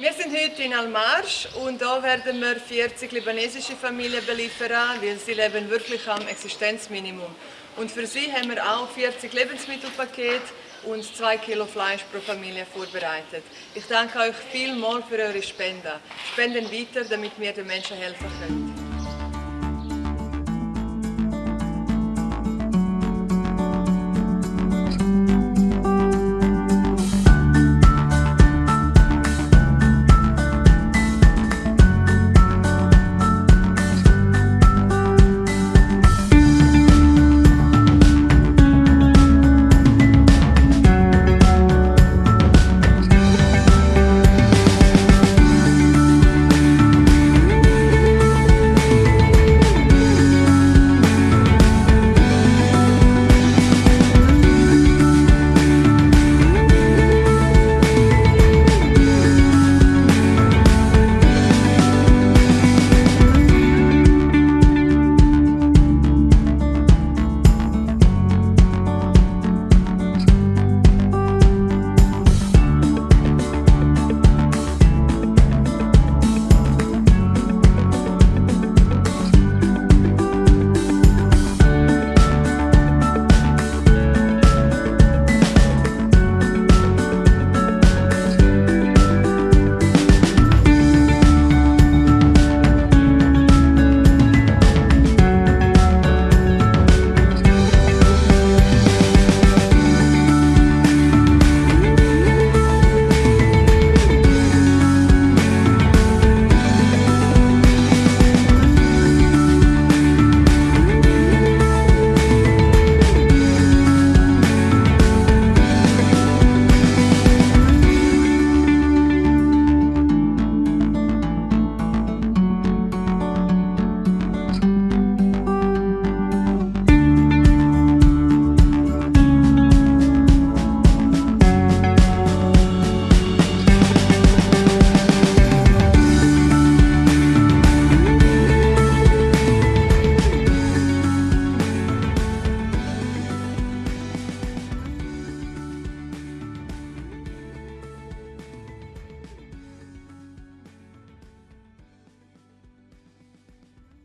Wir sind heute in Almarsch und da werden wir 40 libanesische Familien beliefern, weil sie leben wirklich am Existenzminimum. Und für sie haben wir auch 40 Lebensmittelpakete und 2 Kilo Fleisch pro Familie vorbereitet. Ich danke euch vielmals für eure Spenden. Spenden weiter, damit wir den Menschen helfen können.